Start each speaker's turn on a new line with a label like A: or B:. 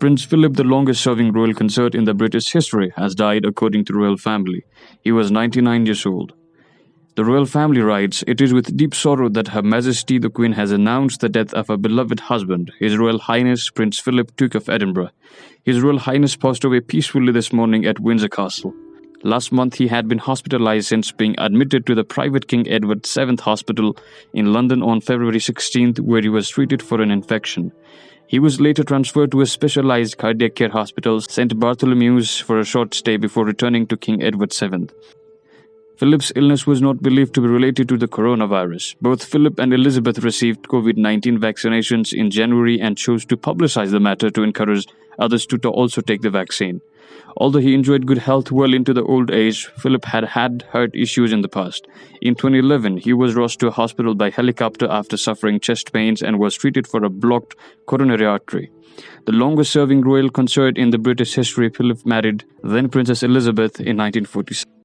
A: Prince Philip, the longest serving royal consort in the British history, has died according to royal family. He was 99 years old. The royal family writes, It is with deep sorrow that Her Majesty the Queen has announced the death of her beloved husband, His Royal Highness Prince Philip, Duke of Edinburgh. His Royal Highness passed away peacefully this morning at Windsor Castle. Last month, he had been hospitalized since being admitted to the private King Edward VII Hospital in London on February 16th, where he was treated for an infection. He was later transferred to a specialized cardiac care hospital, St. Bartholomew's, for a short stay before returning to King Edward VII. Philip's illness was not believed to be related to the coronavirus. Both Philip and Elizabeth received COVID 19 vaccinations in January and chose to publicize the matter to encourage others to also take the vaccine. Although he enjoyed good health well into the old age, Philip had had heart issues in the past. In 2011, he was rushed to a hospital by helicopter after suffering chest pains and was treated for a blocked coronary artery. The longest serving royal consort in the British history, Philip married then Princess Elizabeth in 1947.